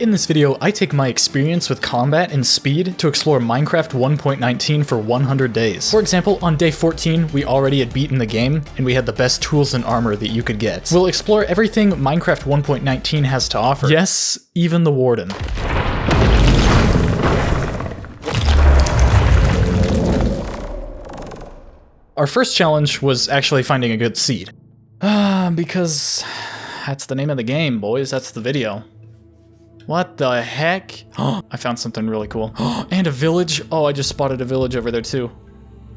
In this video, I take my experience with combat and speed to explore Minecraft 1.19 for 100 days. For example, on day 14, we already had beaten the game, and we had the best tools and armor that you could get. We'll explore everything Minecraft 1.19 has to offer. Yes, even the Warden. Our first challenge was actually finding a good seed. Ah, because that's the name of the game, boys. That's the video. What the heck? Oh, I found something really cool. and a village. Oh, I just spotted a village over there too.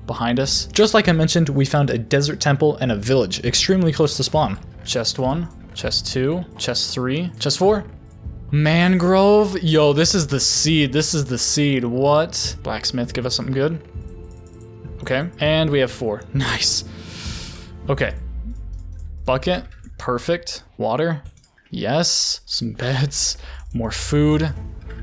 Behind us. Just like I mentioned, we found a desert temple and a village extremely close to spawn. Chest one, chest two, chest three, chest four. Mangrove? Yo, this is the seed. This is the seed. What? Blacksmith, give us something good. Okay, and we have four. Nice. Okay. Bucket. Perfect. Water. Yes. Some beds. More food.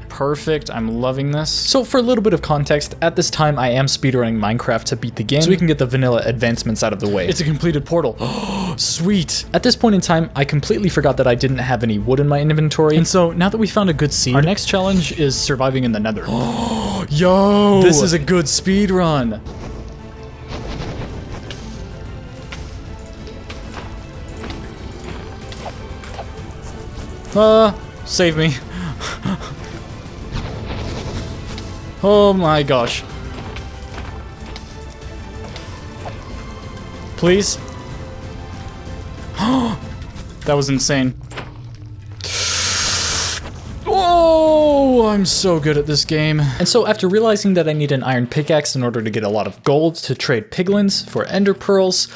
Perfect. I'm loving this. So for a little bit of context, at this time I am speedrunning Minecraft to beat the game so we can get the vanilla advancements out of the way. It's a completed portal. Sweet. At this point in time, I completely forgot that I didn't have any wood in my inventory. And so now that we found a good seed, our next challenge is surviving in the nether. Yo! This is a good speed run. Uh, Save me. oh my gosh. Please? that was insane. Oh, I'm so good at this game. And so after realizing that I need an iron pickaxe in order to get a lot of gold to trade piglins for ender pearls,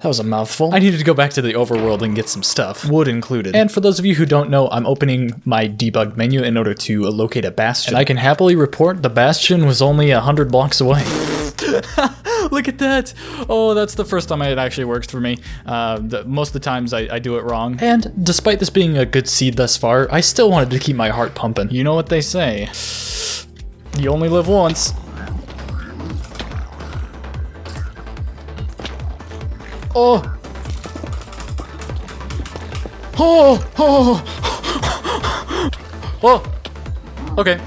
that was a mouthful. I needed to go back to the overworld and get some stuff, wood included. And for those of you who don't know, I'm opening my debug menu in order to locate a bastion. And I can happily report the bastion was only a hundred blocks away. Look at that! Oh, that's the first time it actually works for me. Uh, the, most of the times I, I do it wrong. And despite this being a good seed thus far, I still wanted to keep my heart pumping. You know what they say. You only live once. Oh! Oh! Oh! Oh! Okay.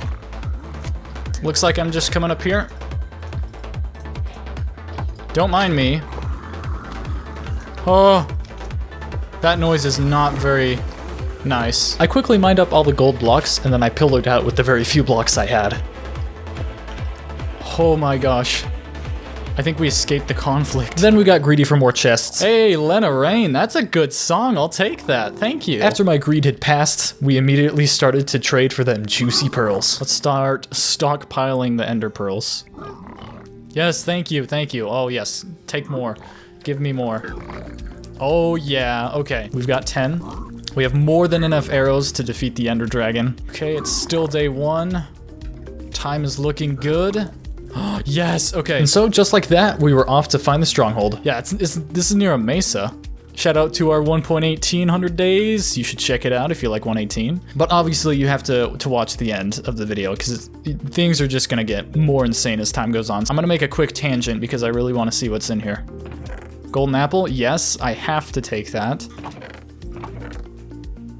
Looks like I'm just coming up here. Don't mind me. Oh! That noise is not very nice. I quickly mined up all the gold blocks, and then I pillowed out with the very few blocks I had. Oh my gosh. I think we escaped the conflict. Then we got greedy for more chests. Hey, Lena Raine, that's a good song. I'll take that. Thank you. After my greed had passed, we immediately started to trade for them juicy pearls. Let's start stockpiling the ender pearls. Yes, thank you, thank you. Oh, yes. Take more. Give me more. Oh, yeah. Okay, we've got 10. We have more than enough arrows to defeat the ender dragon. Okay, it's still day one. Time is looking good. yes, okay. And so just like that, we were off to find the stronghold. Yeah, it's, it's this is near a mesa. Shout out to our 1.1800 days. You should check it out if you like 118. But obviously you have to, to watch the end of the video because things are just gonna get more insane as time goes on. So I'm gonna make a quick tangent because I really wanna see what's in here. Golden apple, yes, I have to take that.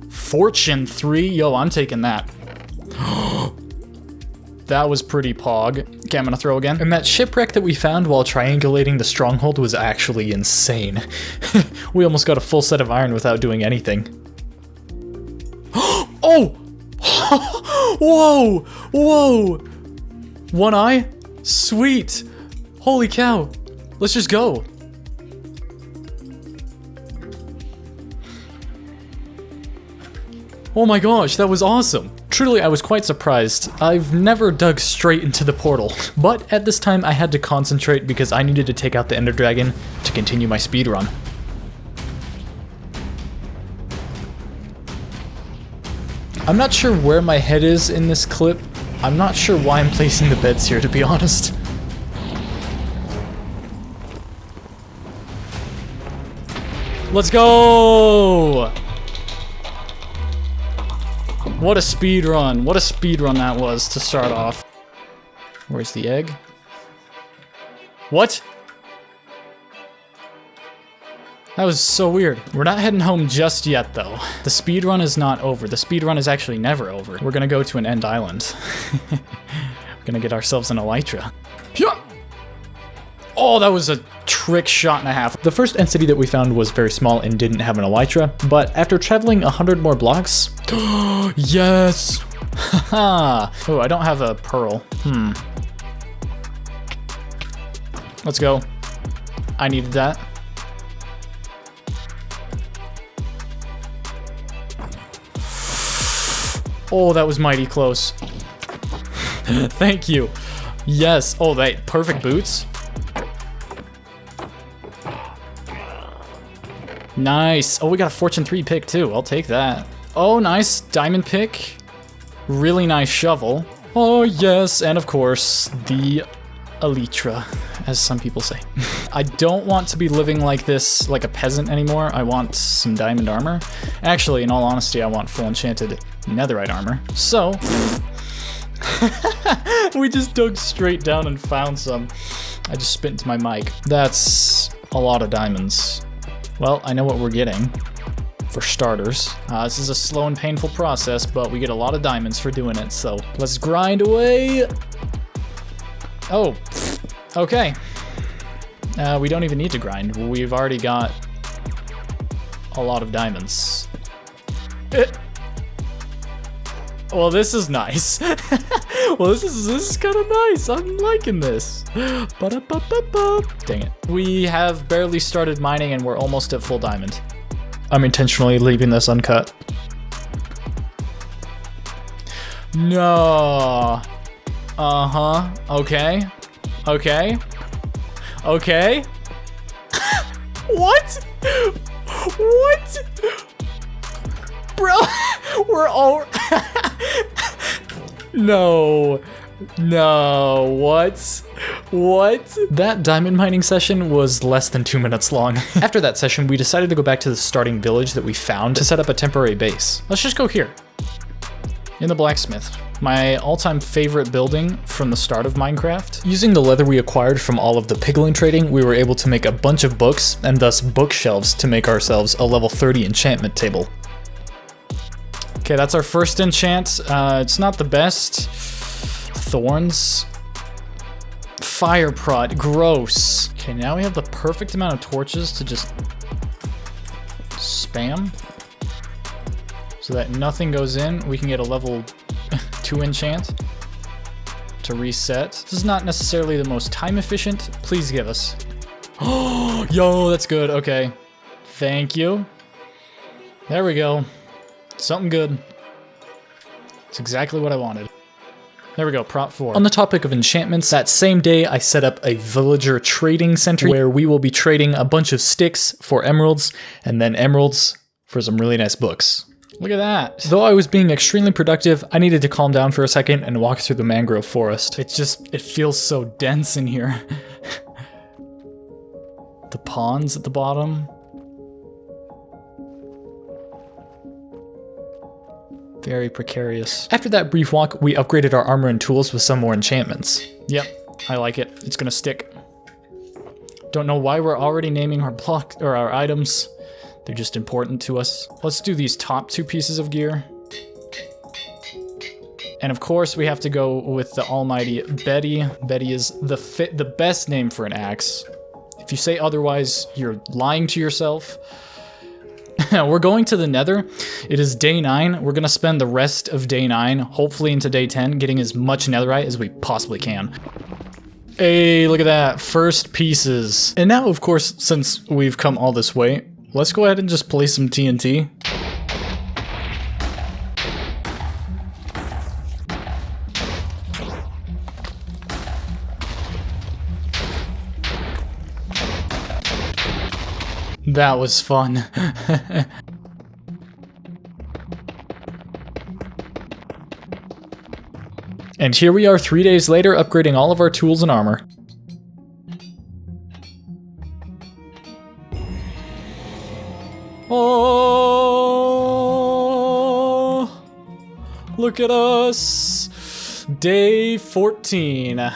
Fortune 3, yo, I'm taking that. that was pretty pog. I'm gonna throw again. And that shipwreck that we found while triangulating the stronghold was actually insane. we almost got a full set of iron without doing anything. oh! Whoa! Whoa! One eye? Sweet! Holy cow! Let's just go. Oh my gosh, that was awesome. Truly, I was quite surprised. I've never dug straight into the portal, but at this time I had to concentrate because I needed to take out the Ender Dragon to continue my speed run. I'm not sure where my head is in this clip. I'm not sure why I'm placing the beds here, to be honest. Let's go! What a speed run. What a speed run that was to start off. Where's the egg? What? That was so weird. We're not heading home just yet, though. The speed run is not over. The speed run is actually never over. We're gonna go to an end island. We're gonna get ourselves an elytra. Oh, that was a trick shot and a half. The first entity that we found was very small and didn't have an elytra, but after traveling 100 more blocks... yes! Haha! oh, I don't have a pearl. Hmm. Let's go. I needed that. Oh, that was mighty close. Thank you. Yes. Oh, that perfect boots. Nice. Oh, we got a Fortune 3 pick too. I'll take that. Oh, nice. Diamond pick. Really nice shovel. Oh, yes. And of course, the Elytra, as some people say. I don't want to be living like this, like a peasant anymore. I want some diamond armor. Actually, in all honesty, I want full enchanted netherite armor. So, we just dug straight down and found some. I just spit into my mic. That's a lot of diamonds. Well, I know what we're getting, for starters. Uh, this is a slow and painful process, but we get a lot of diamonds for doing it, so let's grind away. Oh, okay. Uh, we don't even need to grind. We've already got a lot of diamonds. Eh. Well, this is nice. well, this is this is kind of nice. I'm liking this. Ba -da -ba -ba Dang it. We have barely started mining and we're almost at full diamond. I'm intentionally leaving this uncut. No. Uh-huh. Okay. Okay. Okay. what? What? Bro, we're all... no. No, what? What? That diamond mining session was less than two minutes long. After that session, we decided to go back to the starting village that we found to set up a temporary base. Let's just go here. In the blacksmith. My all-time favorite building from the start of Minecraft. Using the leather we acquired from all of the piglin trading, we were able to make a bunch of books, and thus bookshelves to make ourselves a level 30 enchantment table. Okay, that's our first enchant. Uh, it's not the best. Thorns. Fire Prot, gross. Okay, now we have the perfect amount of torches to just spam. So that nothing goes in. We can get a level 2 enchant to reset. This is not necessarily the most time efficient. Please give us. Oh, yo, that's good. Okay. Thank you. There we go. Something good. It's exactly what I wanted. There we go, Prot four. On the topic of enchantments, that same day I set up a villager trading center where we will be trading a bunch of sticks for emeralds and then emeralds for some really nice books. Look at that. Though I was being extremely productive, I needed to calm down for a second and walk through the mangrove forest. It just, it feels so dense in here. the ponds at the bottom. Very precarious. After that brief walk, we upgraded our armor and tools with some more enchantments. Yep, I like it. It's gonna stick. Don't know why we're already naming our block or our items. They're just important to us. Let's do these top two pieces of gear. And of course, we have to go with the almighty Betty. Betty is the fit, the best name for an axe. If you say otherwise, you're lying to yourself. We're going to the nether. It is day 9. We're going to spend the rest of day 9, hopefully into day 10, getting as much netherite as we possibly can. Hey, look at that. First pieces. And now, of course, since we've come all this way, let's go ahead and just place some TNT. That was fun. and here we are three days later upgrading all of our tools and armor. Oh, look at us. Day 14.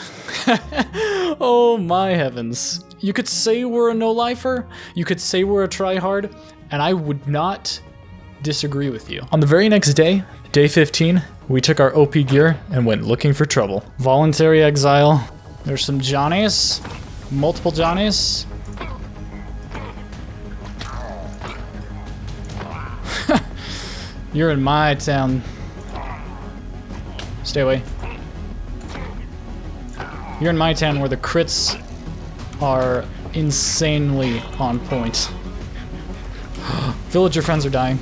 oh my heavens. You could say we're a no-lifer, you could say we're a tryhard, and I would not disagree with you. On the very next day, day 15, we took our OP gear and went looking for trouble. Voluntary exile. There's some Johnnies, multiple Johnnies. You're in my town. Stay away. You're in my town where the crits are insanely on point. Villager friends are dying.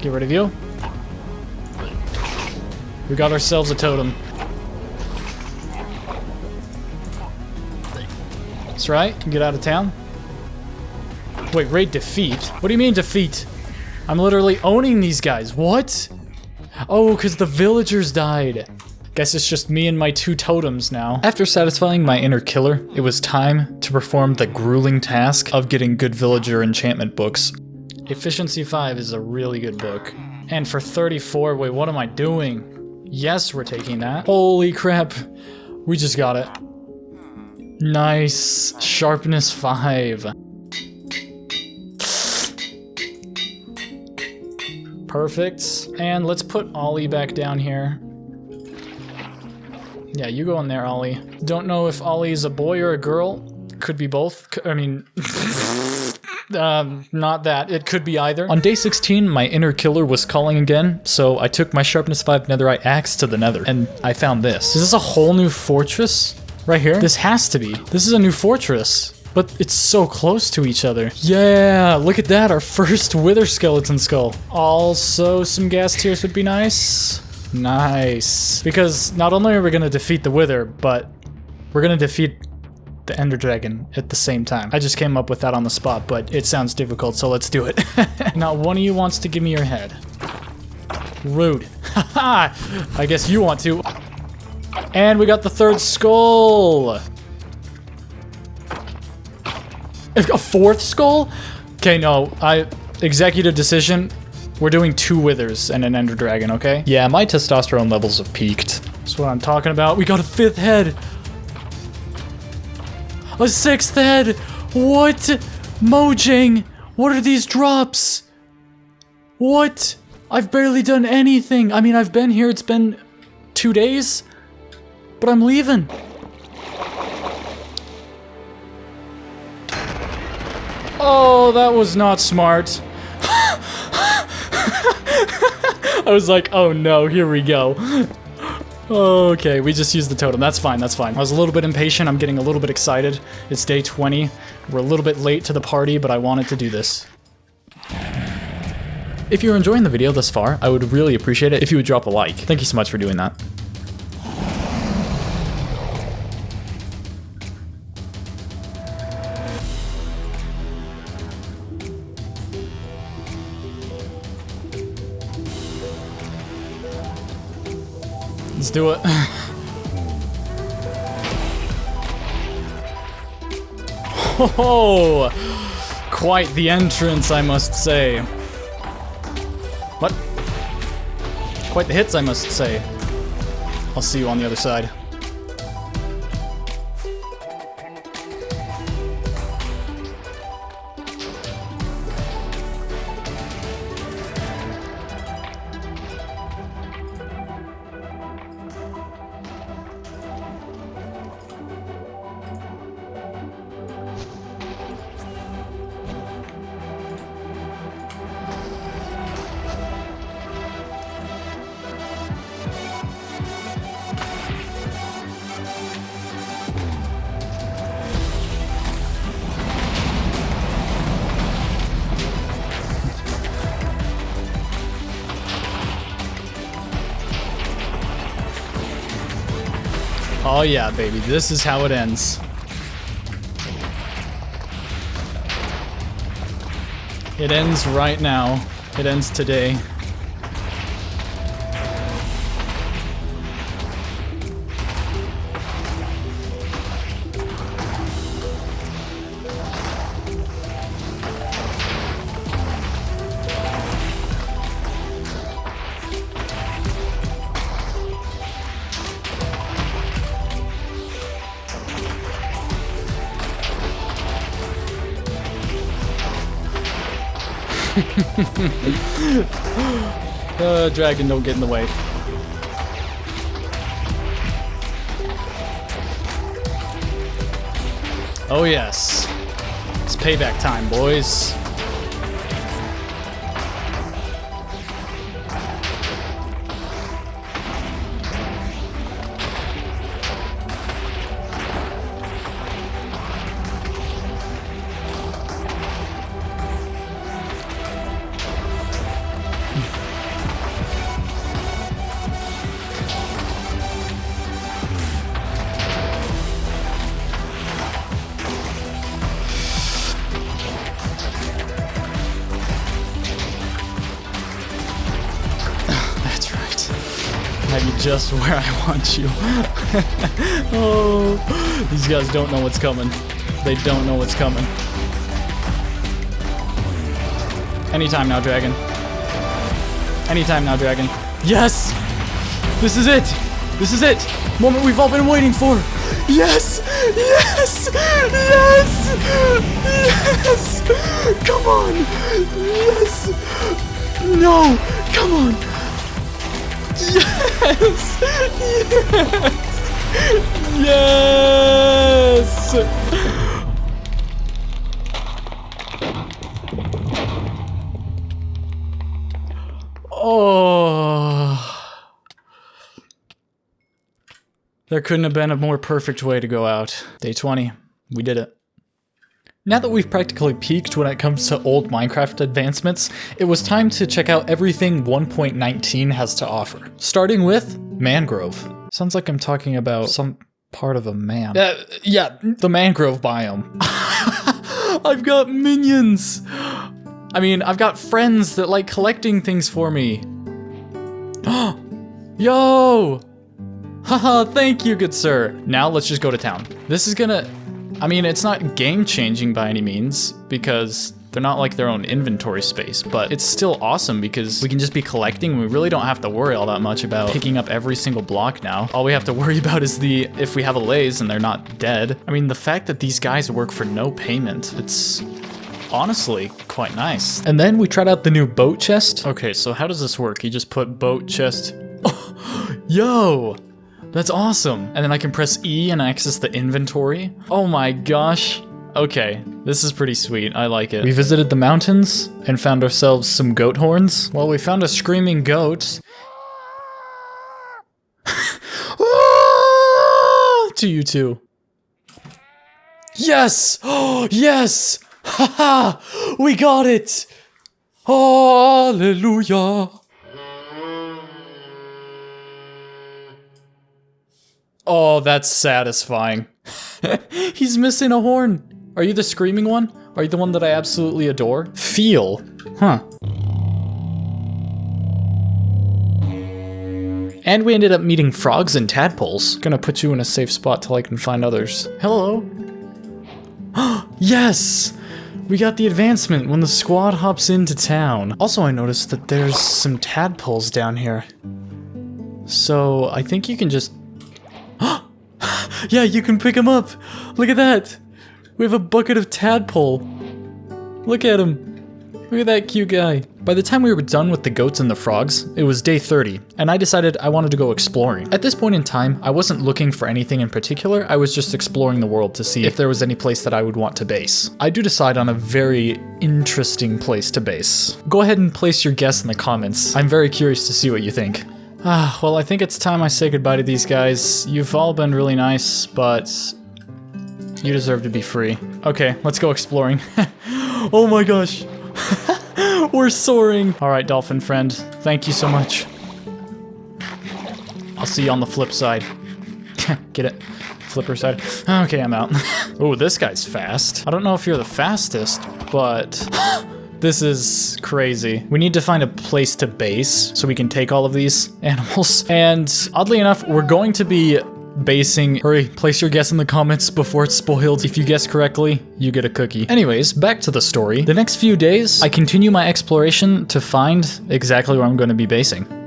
Get rid of you. We got ourselves a totem. That's right. Get out of town. Wait, raid defeat? What do you mean defeat? I'm literally owning these guys. What? Oh, because the villagers died. Guess it's just me and my two totems now. After satisfying my inner killer, it was time to perform the grueling task of getting good villager enchantment books. Efficiency 5 is a really good book. And for 34, wait, what am I doing? Yes, we're taking that. Holy crap. We just got it. Nice. Sharpness 5. Perfect. And let's Put Ollie back down here. Yeah, you go in there, Ollie. Don't know if Ollie's a boy or a girl. Could be both. I mean... um, not that. It could be either. On day 16, my inner killer was calling again, so I took my Sharpness 5 Netherite axe to the nether, and I found this. Is this a whole new fortress? Right here? This has to be. This is a new fortress. But it's so close to each other. Yeah, look at that, our first Wither Skeleton Skull. Also, some ghast tears would be nice. Nice. Because not only are we gonna defeat the Wither, but we're gonna defeat the Ender Dragon at the same time. I just came up with that on the spot, but it sounds difficult, so let's do it. Not one of you wants to give me your head. Rude. Haha! I guess you want to. And we got the third skull! A fourth skull? Okay, no, I... Executive decision. We're doing two withers and an ender dragon, okay? Yeah, my testosterone levels have peaked. That's what I'm talking about. We got a fifth head! A sixth head! What? Mojang! What are these drops? What? I've barely done anything. I mean, I've been here, it's been two days, but I'm leaving. Oh, that was not smart. I was like, oh no, here we go. Okay, we just used the totem. That's fine, that's fine. I was a little bit impatient. I'm getting a little bit excited. It's day 20. We're a little bit late to the party, but I wanted to do this. If you're enjoying the video thus far, I would really appreciate it if you would drop a like. Thank you so much for doing that. Do it. oh, quite the entrance, I must say. What? Quite the hits, I must say. I'll see you on the other side. Oh yeah, baby. This is how it ends. It ends right now. It ends today. Dragon, don't get in the way. Oh yes. It's payback time, boys. Just where I want you. oh, these guys don't know what's coming. They don't know what's coming. Anytime now, dragon. Anytime now, dragon. Yes! This is it! This is it! Moment we've all been waiting for! Yes! Yes! Yes! Yes! Come on! Yes! No! Come on! Yes! Yes! Yes! Oh. There couldn't have been a more perfect way to go out. Day 20. We did it. Now that we've practically peaked when it comes to old Minecraft advancements, it was time to check out everything 1.19 has to offer. Starting with Mangrove. Sounds like I'm talking about some part of a man. Uh, yeah, the mangrove biome. I've got minions! I mean, I've got friends that like collecting things for me. Yo! Haha, thank you, good sir. Now let's just go to town. This is gonna... I mean, it's not game-changing by any means, because they're not like their own inventory space, but it's still awesome because we can just be collecting we really don't have to worry all that much about picking up every single block now. All we have to worry about is the if we have allays and they're not dead. I mean, the fact that these guys work for no payment, it's honestly quite nice. And then we tried out the new boat chest. Okay, so how does this work? You just put boat chest. yo! That's awesome. And then I can press E and access the inventory. Oh my gosh. Okay, this is pretty sweet. I like it. We visited the mountains and found ourselves some goat horns. Well, we found a screaming goat. Ah! to you too. Yes! Oh, yes! Ha ha! we got it! Hallelujah! Oh, that's satisfying. He's missing a horn. Are you the screaming one? Are you the one that I absolutely adore? Feel. Huh. And we ended up meeting frogs and tadpoles. Gonna put you in a safe spot till I can find others. Hello. yes! We got the advancement when the squad hops into town. Also, I noticed that there's some tadpoles down here. So, I think you can just... yeah, you can pick him up! Look at that! We have a bucket of tadpole. Look at him. Look at that cute guy. By the time we were done with the goats and the frogs, it was day 30, and I decided I wanted to go exploring. At this point in time, I wasn't looking for anything in particular, I was just exploring the world to see if there was any place that I would want to base. I do decide on a very interesting place to base. Go ahead and place your guess in the comments. I'm very curious to see what you think. Ah, well I think it's time I say goodbye to these guys. You've all been really nice, but you deserve to be free. Okay, let's go exploring. oh my gosh. We're soaring. All right, dolphin friend. Thank you so much. I'll see you on the flip side. Get it? Flipper side. Okay, I'm out. oh, this guy's fast. I don't know if you're the fastest, but this is crazy. We need to find a place to base so we can take all of these animals. And oddly enough, we're going to be basing. Hurry, place your guess in the comments before it's spoiled. If you guess correctly, you get a cookie. Anyways, back to the story. The next few days, I continue my exploration to find exactly where I'm going to be basing.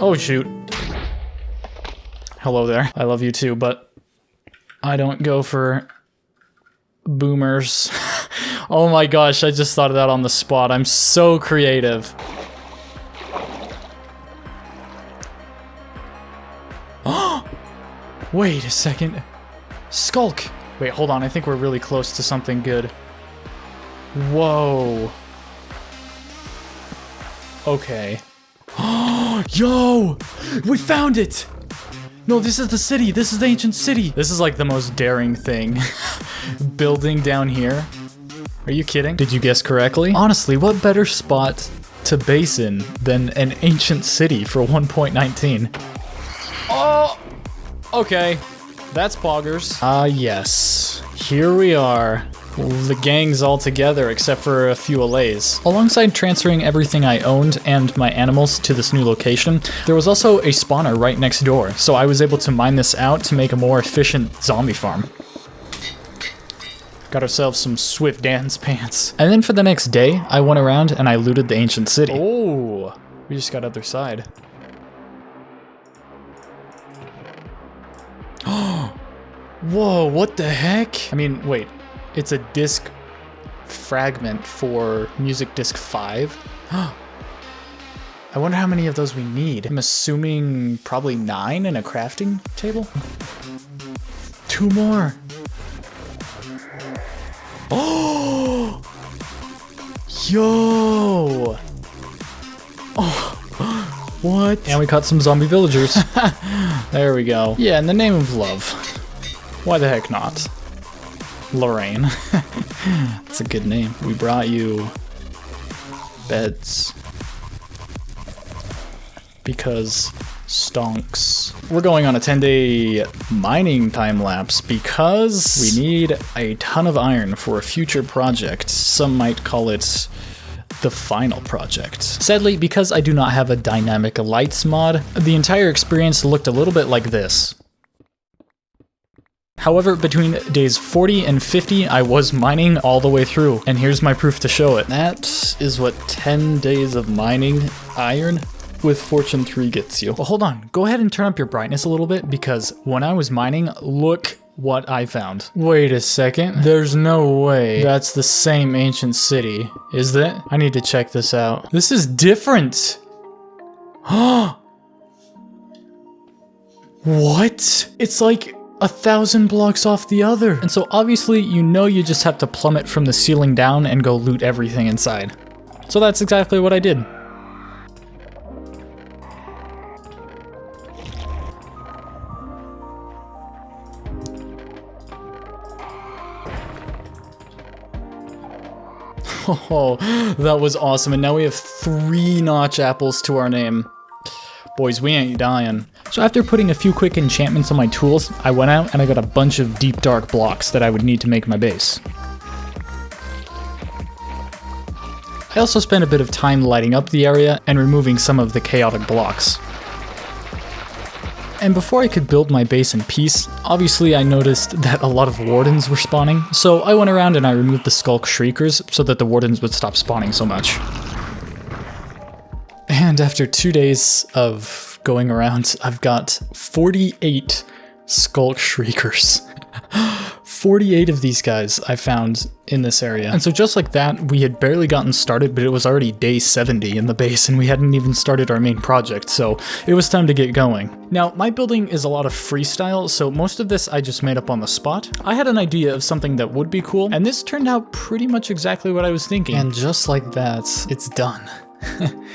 Oh, shoot. Hello there. I love you too, but I don't go for boomers. oh my gosh, I just thought of that on the spot. I'm so creative. Wait a second. Sculk. Wait, hold on. I think we're really close to something good. Whoa. Okay. Oh, Yo! We found it! No, this is the city. This is the ancient city. This is like the most daring thing. Building down here. Are you kidding? Did you guess correctly? Honestly, what better spot to base in than an ancient city for 1.19? Oh! Okay. That's poggers. Ah, uh, yes. Here we are. The gang's all together except for a few allays. Alongside transferring everything I owned and my animals to this new location, there was also a spawner right next door, so I was able to mine this out to make a more efficient zombie farm. Got ourselves some swift dance pants. And then for the next day, I went around and I looted the ancient city. Oh, we just got Otherside. Whoa, what the heck? I mean, wait, it's a disc fragment for Music Disc 5. I wonder how many of those we need. I'm assuming probably nine in a crafting table? Two more. Oh! Yo! Oh, what? And we caught some zombie villagers. there we go. Yeah, in the name of love. Why the heck not? Lorraine. That's a good name. We brought you beds. Because stonks. We're going on a 10 day mining time lapse because we need a ton of iron for a future project. Some might call it the final project. Sadly, because I do not have a dynamic lights mod, the entire experience looked a little bit like this. However, between days 40 and 50, I was mining all the way through, and here's my proof to show it. That is what 10 days of mining iron with Fortune 3 gets you. Well, hold on, go ahead and turn up your brightness a little bit, because when I was mining, look what I found. Wait a second, there's no way that's the same ancient city, is that? I need to check this out. This is different! what? It's like a thousand blocks off the other. And so obviously you know you just have to plummet from the ceiling down and go loot everything inside. So that's exactly what I did. Oh, that was awesome. And now we have three notch apples to our name. Boys, we ain't dying. So after putting a few quick enchantments on my tools, I went out and I got a bunch of deep dark blocks that I would need to make my base. I also spent a bit of time lighting up the area and removing some of the chaotic blocks. And before I could build my base in peace, obviously I noticed that a lot of wardens were spawning, so I went around and I removed the sculk shriekers so that the wardens would stop spawning so much. And after two days of going around, I've got 48 Sculk Shriekers. 48 of these guys I found in this area. And so just like that, we had barely gotten started, but it was already day 70 in the base and we hadn't even started our main project, so it was time to get going. Now, my building is a lot of freestyle, so most of this I just made up on the spot. I had an idea of something that would be cool, and this turned out pretty much exactly what I was thinking. And just like that, it's done.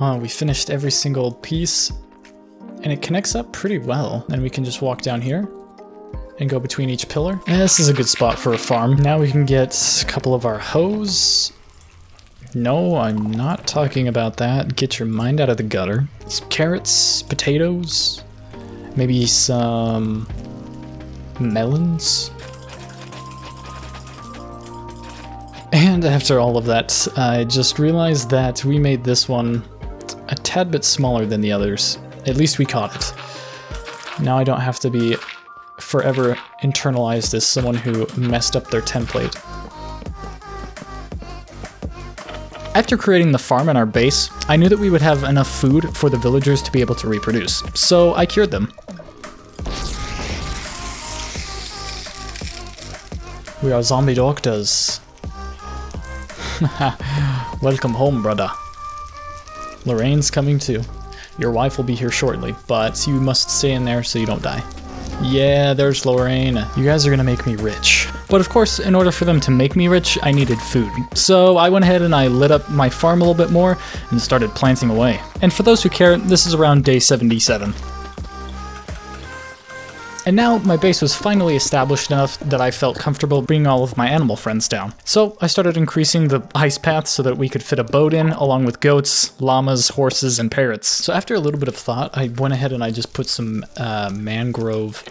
Oh, we finished every single piece and it connects up pretty well. And we can just walk down here and go between each pillar. And this is a good spot for a farm. Now we can get a couple of our hoes. No, I'm not talking about that. Get your mind out of the gutter. Some carrots, potatoes, maybe some melons. And after all of that, I just realized that we made this one a tad bit smaller than the others. At least we caught it. Now I don't have to be forever internalized as someone who messed up their template. After creating the farm and our base, I knew that we would have enough food for the villagers to be able to reproduce, so I cured them. We are zombie doctors. Welcome home, brother. Lorraine's coming too. Your wife will be here shortly, but you must stay in there so you don't die. Yeah, there's Lorraine. You guys are gonna make me rich. But of course, in order for them to make me rich, I needed food. So I went ahead and I lit up my farm a little bit more and started planting away. And for those who care, this is around day 77. And now my base was finally established enough that I felt comfortable bringing all of my animal friends down. So I started increasing the ice path so that we could fit a boat in, along with goats, llamas, horses, and parrots. So after a little bit of thought, I went ahead and I just put some uh, mangrove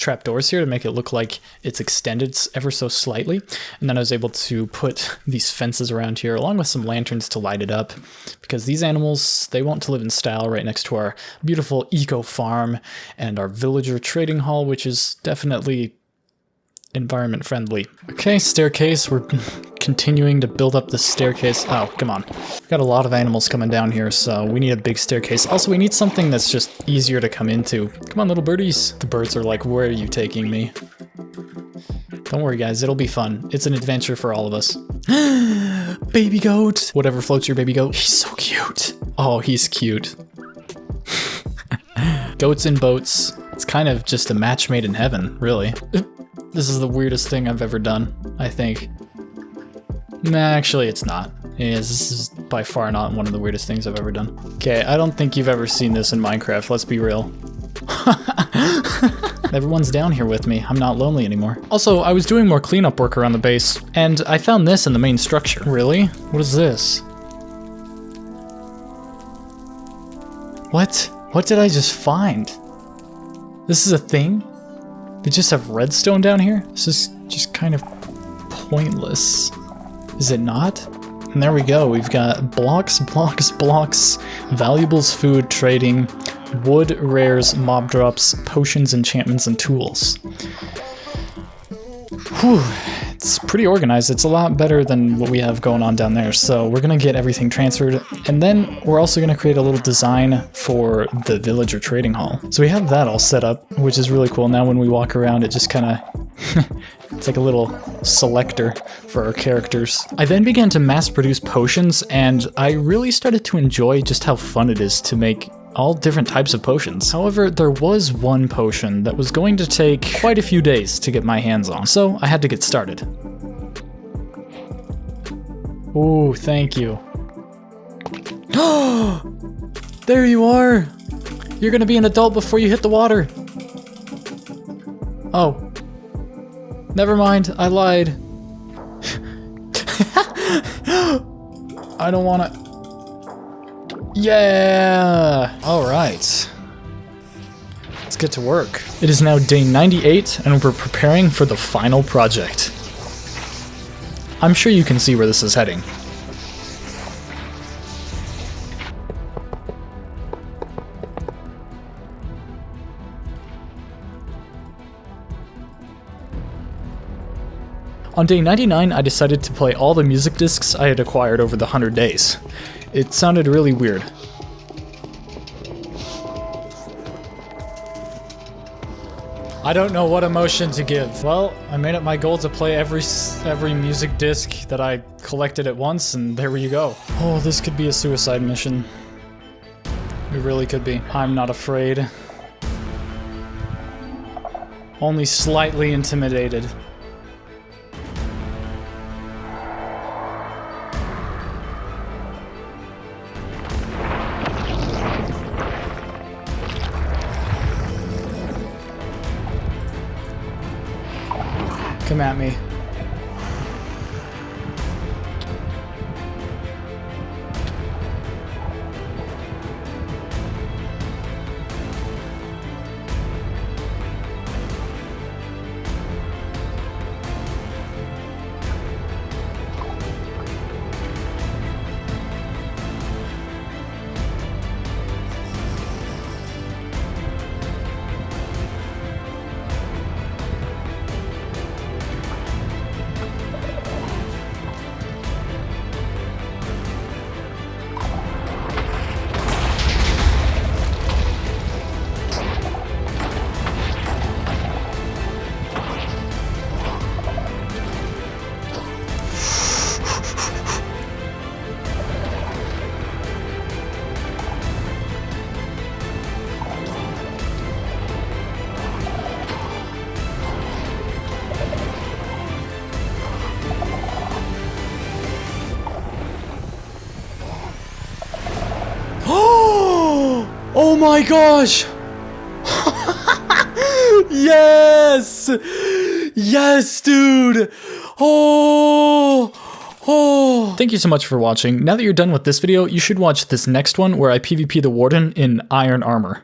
trapdoors here to make it look like it's extended ever so slightly. And then I was able to put these fences around here along with some lanterns to light it up because these animals, they want to live in style right next to our beautiful eco farm and our villager trading hall, which is definitely environment friendly. Okay, staircase. We're continuing to build up the staircase. Oh, come on. We've got a lot of animals coming down here, so we need a big staircase. Also, we need something that's just easier to come into. Come on, little birdies. The birds are like, where are you taking me? Don't worry, guys. It'll be fun. It's an adventure for all of us. baby goat! Whatever floats your baby goat. He's so cute. Oh, he's cute. Goats and boats. It's kind of just a match made in heaven, really. This is the weirdest thing I've ever done, I think. Nah, actually it's not. This is by far not one of the weirdest things I've ever done. Okay, I don't think you've ever seen this in Minecraft, let's be real. Everyone's down here with me. I'm not lonely anymore. Also, I was doing more cleanup work around the base, and I found this in the main structure. Really? What is this? What? What did I just find? This is a thing? They just have redstone down here? This is just kind of pointless. Is it not? And there we go. We've got blocks, blocks, blocks, valuables, food, trading, wood, rares, mob drops, potions, enchantments, and tools. Whew, it's pretty organized. It's a lot better than what we have going on down there. So we're going to get everything transferred. And then we're also going to create a little design for the villager trading hall. So we have that all set up, which is really cool. Now when we walk around, it just kind of... it's like a little selector for our characters. I then began to mass produce potions, and I really started to enjoy just how fun it is to make all different types of potions. However, there was one potion that was going to take quite a few days to get my hands on, so I had to get started. Ooh, thank you. there you are! You're gonna be an adult before you hit the water. Oh. Never mind, I lied. I don't wanna... Yeah! Alright. Let's get to work. It is now day 98, and we're preparing for the final project. I'm sure you can see where this is heading. On day 99, I decided to play all the music discs I had acquired over the 100 days. It sounded really weird. I don't know what emotion to give. Well, I made it my goal to play every every music disc that I collected at once, and there you go. Oh, this could be a suicide mission. It really could be. I'm not afraid. Only slightly intimidated. At me. My gosh! yes! Yes, dude! Oh! Oh! Thank you so much for watching. Now that you're done with this video, you should watch this next one where I PvP the Warden in Iron Armor.